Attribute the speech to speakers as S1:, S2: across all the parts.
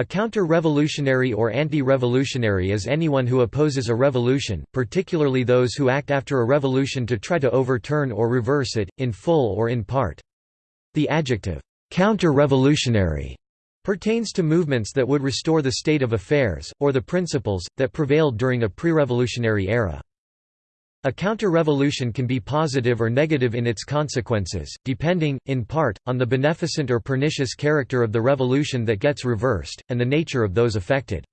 S1: A counter-revolutionary or anti-revolutionary is anyone who opposes a revolution, particularly those who act after a revolution to try to overturn or reverse it, in full or in part. The adjective, counter-revolutionary, pertains to movements that would restore the state of affairs, or the principles, that prevailed during a pre-revolutionary era. A counter-revolution can be positive or negative in its consequences, depending, in part, on the beneficent or pernicious character of the revolution that gets reversed, and the nature of those affected.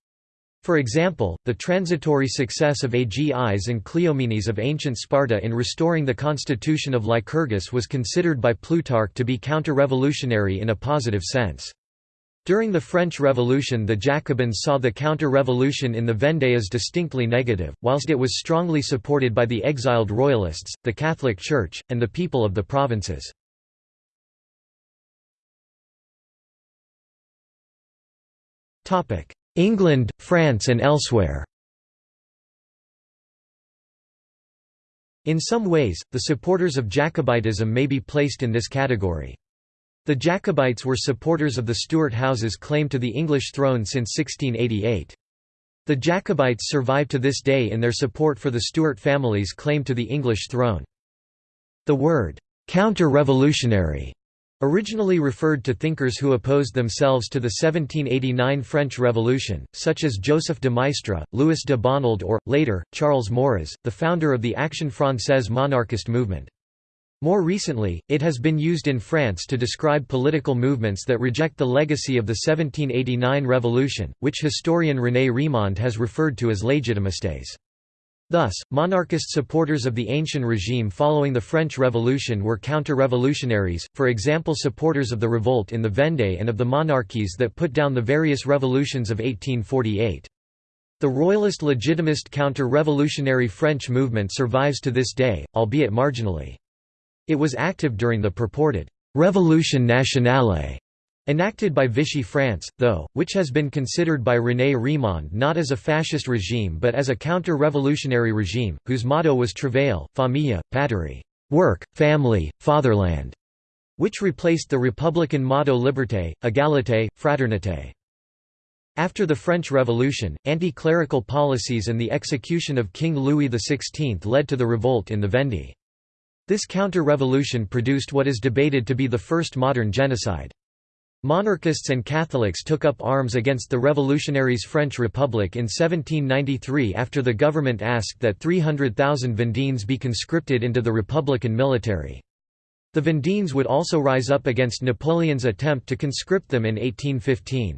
S1: For example, the transitory success of Agis and Cleomenes of ancient Sparta in restoring the constitution of Lycurgus was considered by Plutarch to be counter-revolutionary in a positive sense. During the French Revolution the Jacobins saw the counter-revolution in the Vendée as distinctly negative, whilst it was strongly supported by the exiled royalists, the Catholic Church, and the people of the provinces. England, France and elsewhere In some ways, the supporters of Jacobitism may be placed in this category. The Jacobites were supporters of the Stuart house's claim to the English throne since 1688. The Jacobites survive to this day in their support for the Stuart family's claim to the English throne. The word, counter-revolutionary, originally referred to thinkers who opposed themselves to the 1789 French Revolution, such as Joseph de Maistre, Louis de Bonald or, later, Charles Maurras, the founder of the Action Française monarchist movement. More recently, it has been used in France to describe political movements that reject the legacy of the 1789 revolution, which historian René Rémond has referred to as légitimistes. Thus, monarchist supporters of the ancient regime following the French Revolution were counter-revolutionaries, for example supporters of the revolt in the Vendée and of the monarchies that put down the various revolutions of 1848. The royalist legitimist counter-revolutionary French movement survives to this day, albeit marginally. It was active during the purported «Révolution nationale» enacted by Vichy France, though, which has been considered by René Rémond not as a fascist regime but as a counter-revolutionary regime, whose motto was Travail, Famille, Patrie work, family, fatherland", which replaced the republican motto Liberté, Égalité, Fraternité. After the French Revolution, anti-clerical policies and the execution of King Louis XVI led to the revolt in the Vendée. This counter-revolution produced what is debated to be the first modern genocide. Monarchists and Catholics took up arms against the revolutionaries French Republic in 1793 after the government asked that 300,000 Vendéens be conscripted into the republican military. The Vendéens would also rise up against Napoleon's attempt to conscript them in 1815.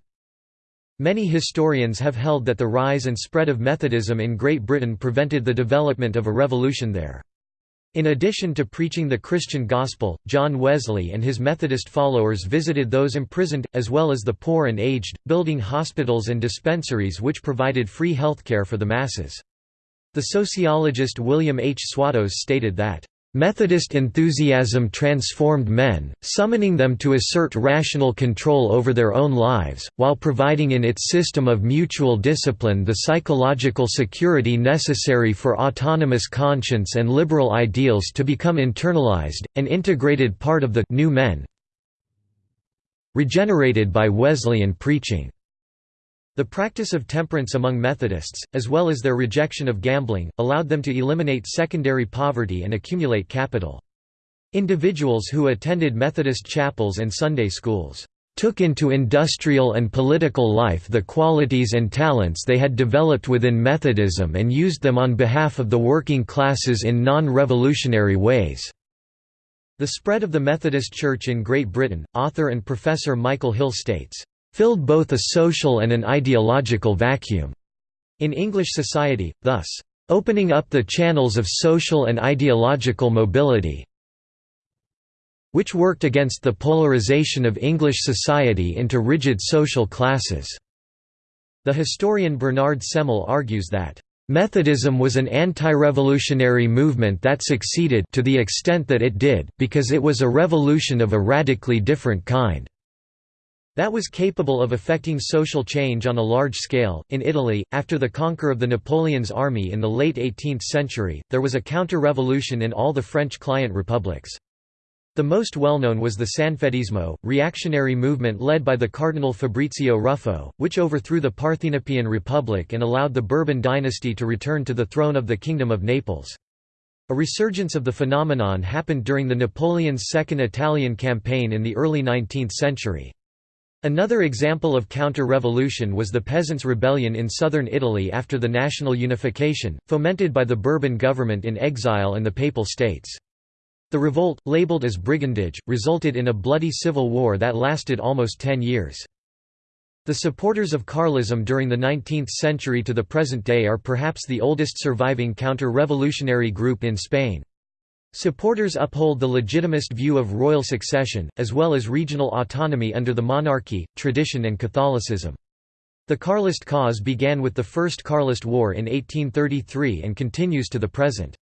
S1: Many historians have held that the rise and spread of Methodism in Great Britain prevented the development of a revolution there. In addition to preaching the Christian gospel, John Wesley and his Methodist followers visited those imprisoned, as well as the poor and aged, building hospitals and dispensaries which provided free healthcare for the masses. The sociologist William H. Swatos stated that Methodist enthusiasm transformed men, summoning them to assert rational control over their own lives, while providing in its system of mutual discipline the psychological security necessary for autonomous conscience and liberal ideals to become internalized, an integrated part of the new men regenerated by Wesleyan preaching. The practice of temperance among Methodists, as well as their rejection of gambling, allowed them to eliminate secondary poverty and accumulate capital. Individuals who attended Methodist chapels and Sunday schools took into industrial and political life the qualities and talents they had developed within Methodism and used them on behalf of the working classes in non-revolutionary ways." The spread of the Methodist Church in Great Britain, author and professor Michael Hill states, filled both a social and an ideological vacuum in English society, thus, opening up the channels of social and ideological mobility which worked against the polarization of English society into rigid social classes." The historian Bernard Semmel argues that, "...Methodism was an anti-revolutionary movement that succeeded to the extent that it did, because it was a revolution of a radically different kind." That was capable of effecting social change on a large scale. In Italy, after the conquer of the Napoleon's army in the late 18th century, there was a counter revolution in all the French client republics. The most well-known was the Sanfedismo, reactionary movement led by the Cardinal Fabrizio Ruffo, which overthrew the Parthenopean Republic and allowed the Bourbon dynasty to return to the throne of the Kingdom of Naples. A resurgence of the phenomenon happened during the Napoleon's Second Italian Campaign in the early 19th century. Another example of counter-revolution was the Peasants' Rebellion in southern Italy after the national unification, fomented by the Bourbon government in exile and the Papal States. The revolt, labeled as brigandage, resulted in a bloody civil war that lasted almost ten years. The supporters of Carlism during the 19th century to the present day are perhaps the oldest surviving counter-revolutionary group in Spain. Supporters uphold the legitimist view of royal succession, as well as regional autonomy under the monarchy, tradition and Catholicism. The Carlist cause began with the First Carlist War in 1833 and continues to the present.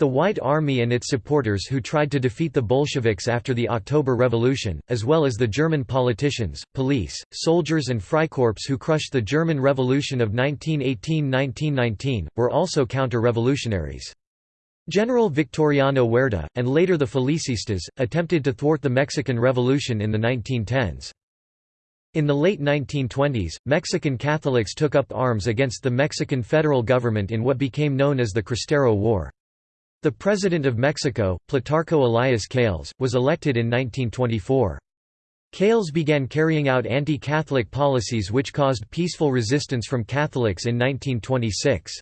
S1: The White Army and its supporters who tried to defeat the Bolsheviks after the October Revolution, as well as the German politicians, police, soldiers and Freikorps who crushed the German Revolution of 1918–1919, were also counter-revolutionaries. General Victoriano Huerta, and later the Felicistas, attempted to thwart the Mexican Revolution in the 1910s. In the late 1920s, Mexican Catholics took up arms against the Mexican federal government in what became known as the Cristero War. The President of Mexico, Plutarco Elias Calles, was elected in 1924. Calles began carrying out anti-Catholic policies which caused peaceful resistance from Catholics in 1926.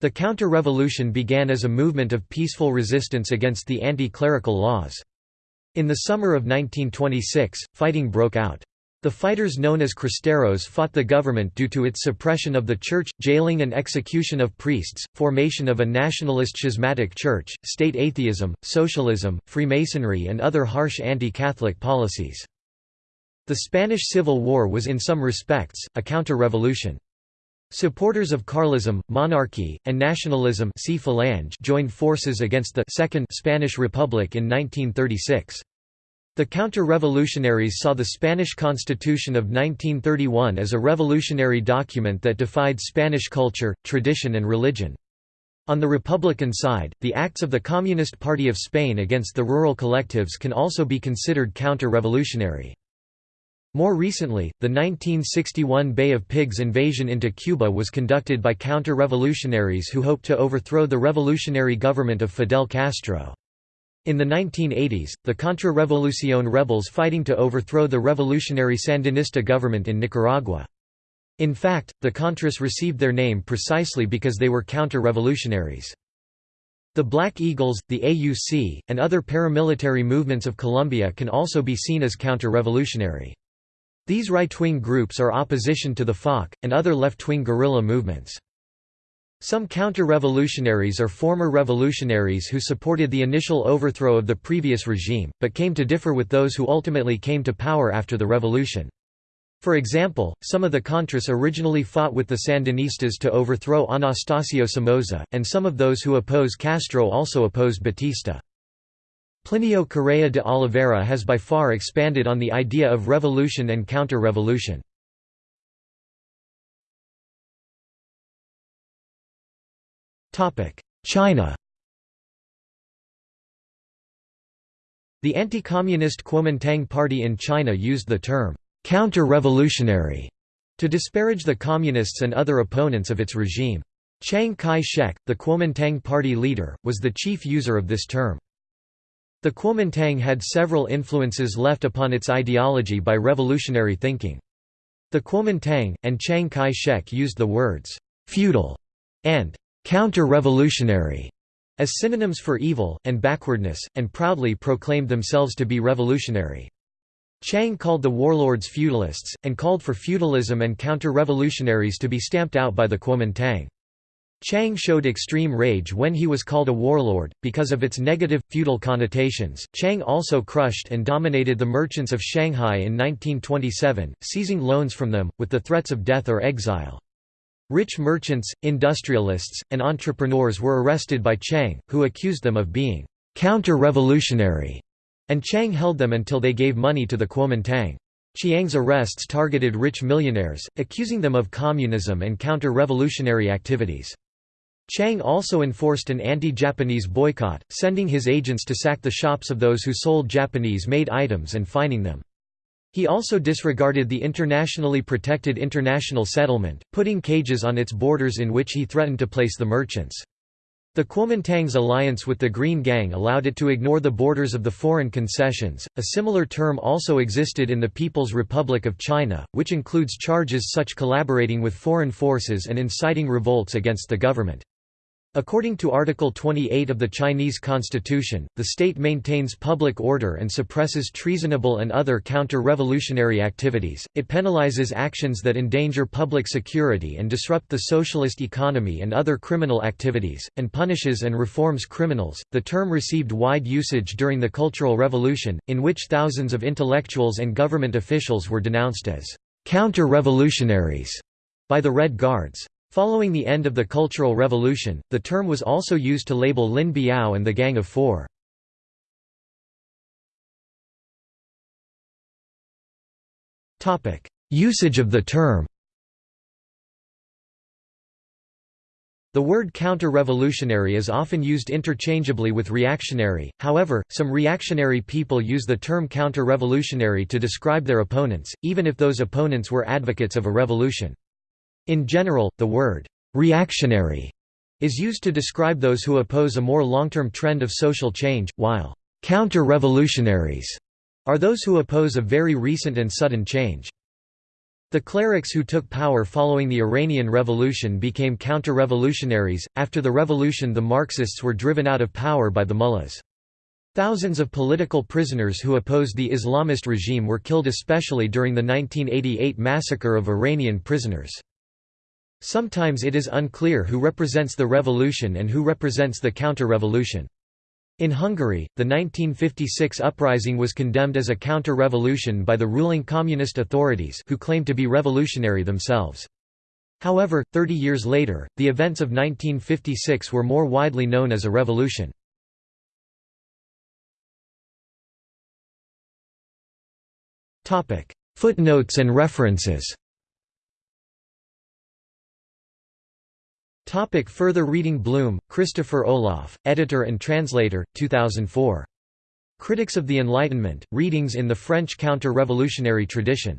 S1: The counter-revolution began as a movement of peaceful resistance against the anti-clerical laws. In the summer of 1926, fighting broke out. The fighters known as Cristeros fought the government due to its suppression of the church, jailing and execution of priests, formation of a nationalist schismatic church, state atheism, socialism, Freemasonry and other harsh anti-Catholic policies. The Spanish Civil War was in some respects, a counter-revolution. Supporters of Carlism, monarchy, and nationalism see Falange joined forces against the Second Spanish Republic in 1936. The counter-revolutionaries saw the Spanish Constitution of 1931 as a revolutionary document that defied Spanish culture, tradition and religion. On the Republican side, the acts of the Communist Party of Spain against the rural collectives can also be considered counter-revolutionary. More recently, the 1961 Bay of Pigs invasion into Cuba was conducted by counter-revolutionaries who hoped to overthrow the revolutionary government of Fidel Castro. In the 1980s, the Contra-Revolucion rebels fighting to overthrow the revolutionary Sandinista government in Nicaragua. In fact, the Contras received their name precisely because they were counter-revolutionaries. The Black Eagles, the AUC, and other paramilitary movements of Colombia can also be seen as counter-revolutionary. These right-wing groups are opposition to the FARC, and other left-wing guerrilla movements. Some counter-revolutionaries are former revolutionaries who supported the initial overthrow of the previous regime, but came to differ with those who ultimately came to power after the revolution. For example, some of the Contras originally fought with the Sandinistas to overthrow Anastasio Somoza, and some of those who oppose Castro also opposed Batista. Plinio Correa de Oliveira has by far expanded on the idea of revolution and counter-revolution. China The anti-communist Kuomintang Party in China used the term «counter-revolutionary» to disparage the communists and other opponents of its regime. Chiang Kai-shek, the Kuomintang Party leader, was the chief user of this term. The Kuomintang had several influences left upon its ideology by revolutionary thinking. The Kuomintang, and Chiang Kai-shek used the words, "'feudal' and "'counter-revolutionary' as synonyms for evil, and backwardness, and proudly proclaimed themselves to be revolutionary. Chiang called the warlords feudalists, and called for feudalism and counter-revolutionaries to be stamped out by the Kuomintang. Chiang showed extreme rage when he was called a warlord, because of its negative, feudal connotations. Chiang also crushed and dominated the merchants of Shanghai in 1927, seizing loans from them, with the threats of death or exile. Rich merchants, industrialists, and entrepreneurs were arrested by Chiang, who accused them of being counter-revolutionary, and Chiang held them until they gave money to the Kuomintang. Chiang's arrests targeted rich millionaires, accusing them of communism and counter-revolutionary activities. Chiang also enforced an anti-Japanese boycott, sending his agents to sack the shops of those who sold Japanese-made items and fining them. He also disregarded the internationally protected international settlement, putting cages on its borders in which he threatened to place the merchants. The Kuomintang's alliance with the Green Gang allowed it to ignore the borders of the foreign concessions. A similar term also existed in the People's Republic of China, which includes charges such as collaborating with foreign forces and inciting revolts against the government. According to Article 28 of the Chinese Constitution, the state maintains public order and suppresses treasonable and other counter-revolutionary activities, it penalizes actions that endanger public security and disrupt the socialist economy and other criminal activities, and punishes and reforms criminals. The term received wide usage during the Cultural Revolution, in which thousands of intellectuals and government officials were denounced as counter-revolutionaries by the Red Guards. Following the end of the Cultural Revolution, the term was also used to label Lin Biao and the Gang of Four. Usage of the term The word counter-revolutionary is often used interchangeably with reactionary, however, some reactionary people use the term counter-revolutionary to describe their opponents, even if those opponents were advocates of a revolution. In general, the word «reactionary» is used to describe those who oppose a more long-term trend of social change, while «counter-revolutionaries» are those who oppose a very recent and sudden change. The clerics who took power following the Iranian Revolution became counter-revolutionaries. After the revolution the Marxists were driven out of power by the mullahs. Thousands of political prisoners who opposed the Islamist regime were killed especially during the 1988 massacre of Iranian prisoners. Sometimes it is unclear who represents the revolution and who represents the counter-revolution. In Hungary, the 1956 uprising was condemned as a counter-revolution by the ruling communist authorities who claimed to be revolutionary themselves. However, 30 years later, the events of 1956 were more widely known as a revolution. Footnotes and references Topic further reading Blum, Christopher Olaf, editor and translator, 2004. Critics of the Enlightenment, Readings in the French Counter-Revolutionary Tradition.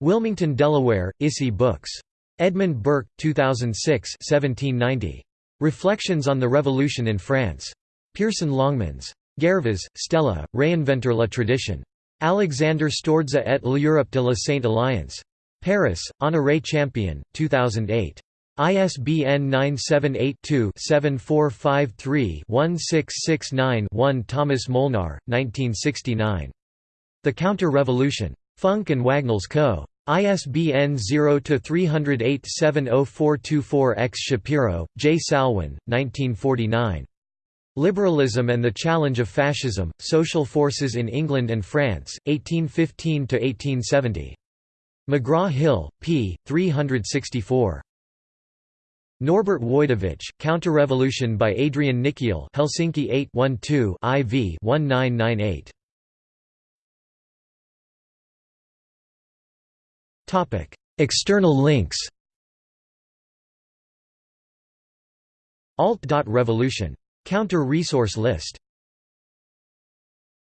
S1: Wilmington, Delaware, ISI Books. Edmund Burke, 2006 1790. Reflections on the Revolution in France. Pearson Longmans. Ghervas, Stella, Réinventer la tradition. Alexander Stourdza et l'Europe de la Sainte Alliance. Paris, Honoré Champion, 2008. ISBN 978-2-7453-1669-1 Thomas Molnar, 1969. The Counter-Revolution. Funk and Wagnalls Co. ISBN 0-308-70424-X Shapiro, J. Salwin, 1949. Liberalism and the Challenge of Fascism, Social Forces in England and France, 1815–1870. McGraw-Hill, p. 364. Norbert Woidowicz, Counterrevolution by Adrian Nikiel Helsinki 8 12 IV 1998. External links Alt.revolution. Counter resource list